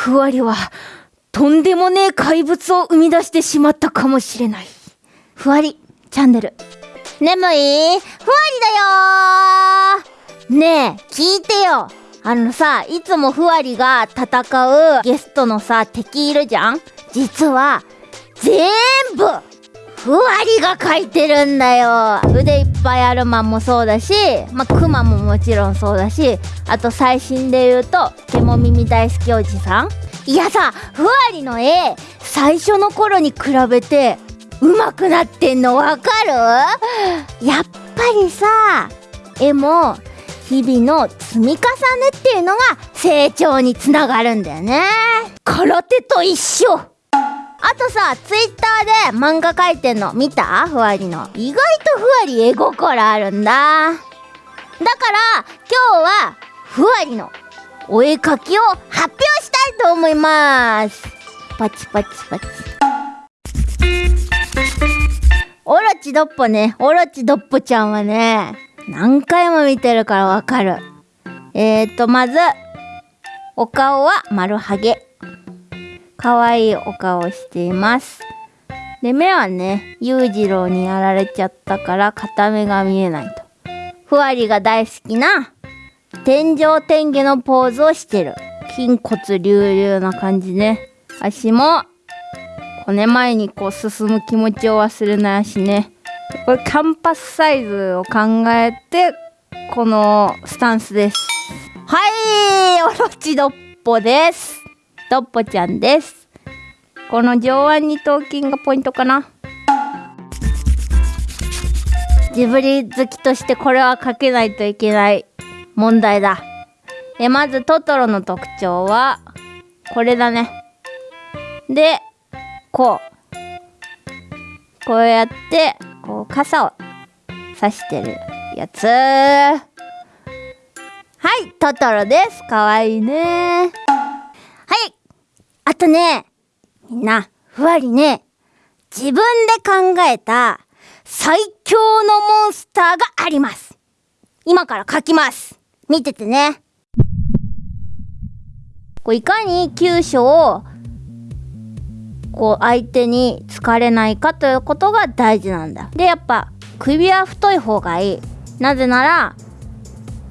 ふわりは、とんでもねえ怪物を生み出してしまったかもしれない。ふわり、チャンネル。眠い？ふわりだよねえ、聞いてよ。あのさ、いつもふわりが戦うゲストのさ、敵いるじゃん？実は、全部ふわりが書いてるんだよ腕いっぱいあるマンもそうだしまあクマももちろんそうだしあと最新で言うとケモ耳大好きおじさん。いやさふわりの絵最初の頃に比べて上手くなってんのわかる？やっぱりさ絵も日々の積み重ねっていうのが成長につながるんだよね。空手と一緒。あとさ、ツイッターで漫画描いてんの見た？ふわりの。意外とふわり絵心あるんだ。だから、今日は、ふわりのお絵描きを発表したいと思います。パチパチパチ。オロチドッポね。オロチドッポちゃんはね、何回も見てるからわかる。えーと、まず、お顔は丸ハゲ。可愛いお顔しています。で、目はね、裕次郎にやられちゃったから片目が見えないと。ふわりが大好きな天井天下のポーズをしてる。筋骨隆々な感じね。足も骨前にこう進む気持ちを忘れない足ね。これキャンパスサイズを考えてこのスタンスです。はいオロチドッポです。とっぽちゃんです。この上腕二頭筋がポイントかな。ジブリ好きとしてこれはかけないといけない問題だ。え、まずトトロの特徴は、これだね。で、こう。こうやって、こう傘を刺してるやつ。はい、トトロです。かわいいねはい。あとね、みんな、ふわりね、自分で考えた最強のモンスターがあります。今から書きます。見ててね。こういかに急所をこう相手に疲れないかということが大事なんだ。で、やっぱ首は太い方がいい。なぜなら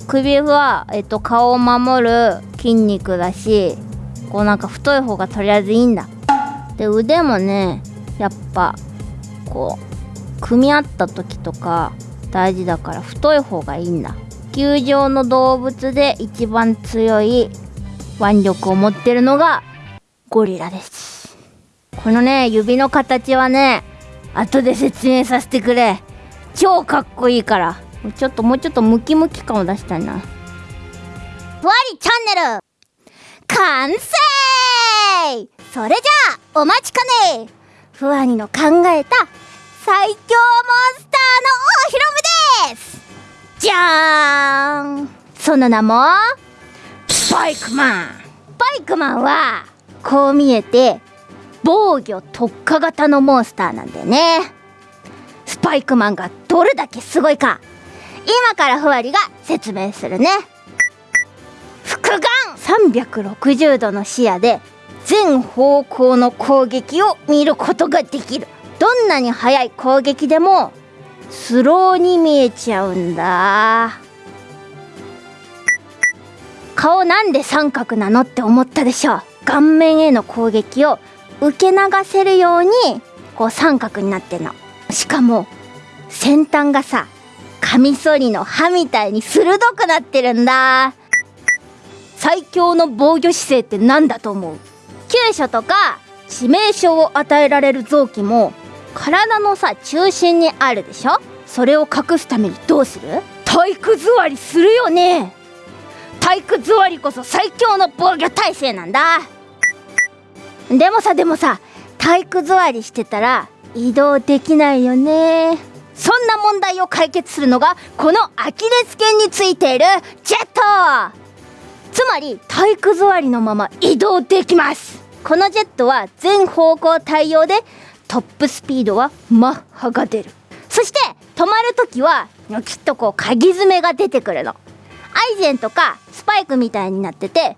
首は、えっと、顔を守る筋肉だしこうなんか太い方がとりあえずいいんだ。で腕もねやっぱこう組み合った時とか大事だから太い方がいいんだ。球場の動物で一番強い腕力を持ってるのがゴリラです。このね指の形はね後で説明させてくれ。超かっこいいから。ちょっともうちょっとムキムキ感を出したいな。ふわりチャンネル完成。それじゃあお待ちかね。ふわにの考えた最強モンスターのお披露目です。じゃーん。その名もスパイクマン。スパイクマンはこう見えて防御特化型のモンスターなんだよね。スパイクマンがどれだけすごいか。今からふわりが説明するね。複眼。360度の視野で全方向の攻撃を見ることができる。どんなに速い攻撃でもスローに見えちゃうんだ。顔なんで三角なのって思ったでしょ。顔面への攻撃を受け流せるようにこう三角になってんの。しかも先端がさカミソリの刃みたいに鋭くなってるんだ。最強の防御姿勢って何だと思う？急所とか致命傷を与えられる臓器も体のさ中心にあるでしょ？それを隠すためにどうする？体育座りするよね。体育座りこそ最強の防御体制なんだ。でもさでもさ体育座りしてたら移動できないよね。そんな問題を解決するのがこのアキレス腱についているジェット。つまり体育座りのまま移動できます。このジェットは全方向対応でトップスピードはマッハが出る。そして止まる時はきっとこう鍵爪が出てくるの。アイゼンとかスパイクみたいになってて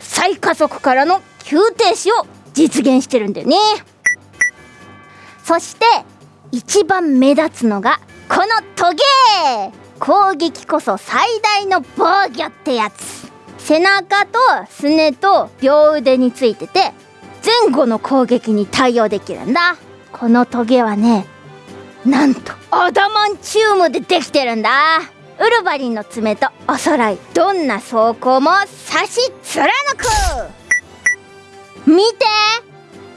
最加速からの急停止を実現してるんだよね。そして一番目立つのがこのトゲ攻撃こそ最大の防御ってやつ。背中とすねと両腕についてて前後の攻撃に対応できるんだ。このトゲはねなんとアダマンチウムでできてるんだ。ウルヴァリンの爪とおそろいどんな装甲も刺し貫く。見て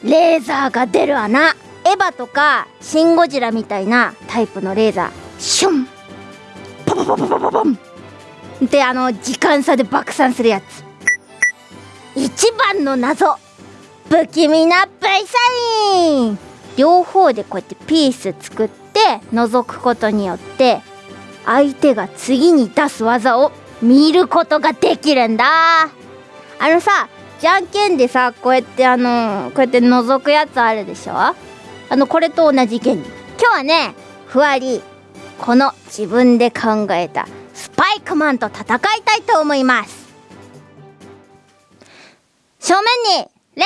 レーザーが出る穴。エヴァとかシン・ゴジラみたいなタイプのレーザー。シュン。ポポポポポポポン。であの時間差で爆散するやつ。一番の謎。不気味な V サイン。両方でこうやってピース作って覗くことによって相手が次に出す技を見ることができるんだ。あのさじゃんけんでさこうやってあのこうやって覗くやつあるでしょ？あのこれと同じ原理。今日はねふわりこの自分で考えた。スパイクマンと戦いたいと思います。正面に礼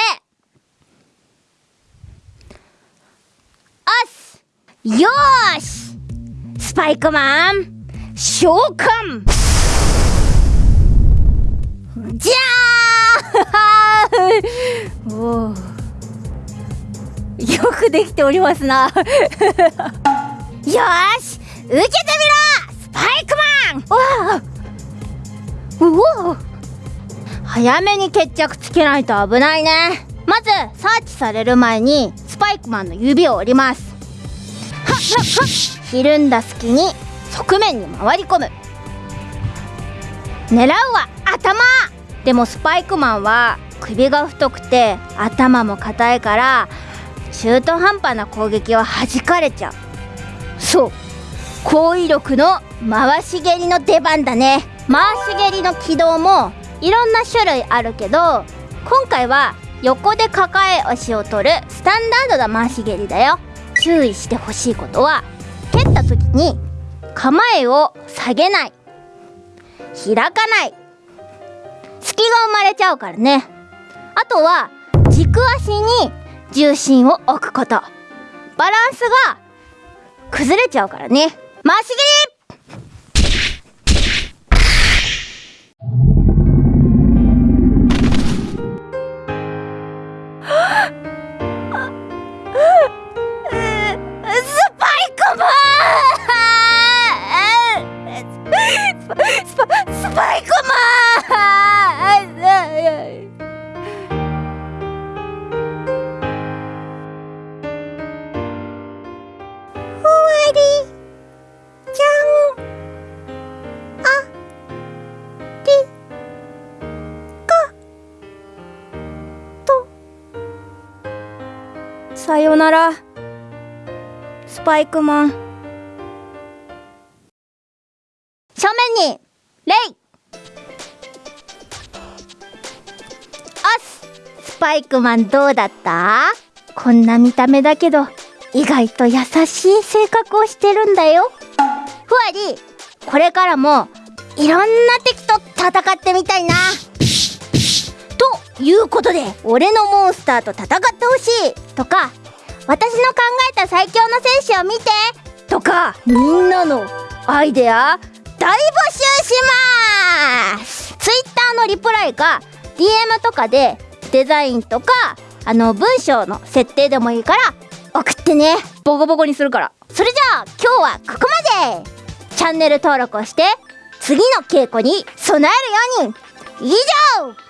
おすよーし。スパイクマン。召喚。じゃー およくできておりますな。よーし。受けてみろ。スパイクマン。わあおお早めに決着つけないと危ないね。まずサーチされる前にスパイクマンの指を折ります。はっはっはひるんだ隙に側面に回り込む。狙うは頭。でもスパイクマンは首が太くて頭も硬いから中途半端な攻撃は弾かれちゃう。そう。高威力の回し蹴りの出番だね。回し蹴りの軌道もいろんな種類あるけど今回は横で抱え足を取るスタンダードな回し蹴りだよ。注意してほしいことは蹴った時に構えを下げない。開かない。隙が生まれちゃうからね。あとは軸足に重心を置くこと。バランスが崩れちゃうからね。回し蹴りさよなら。スパイクマン。正面にレイ。おすスパイクマンどうだった？こんな見た目だけど意外と優しい性格をしてるんだよ。ふわり。これからもいろんな敵と戦ってみたいな。ということで俺のモンスターと戦ってほしい。とか私の考えた最強の戦士を見て。とかみんなのアイデア大募集します。Twitter のリプライか DM とかでデザインとかあの文章の設定でもいいから送ってね。ボコボコにするから。それじゃあ今日はここまで。チャンネル登録をして次の稽古に備えるように。以上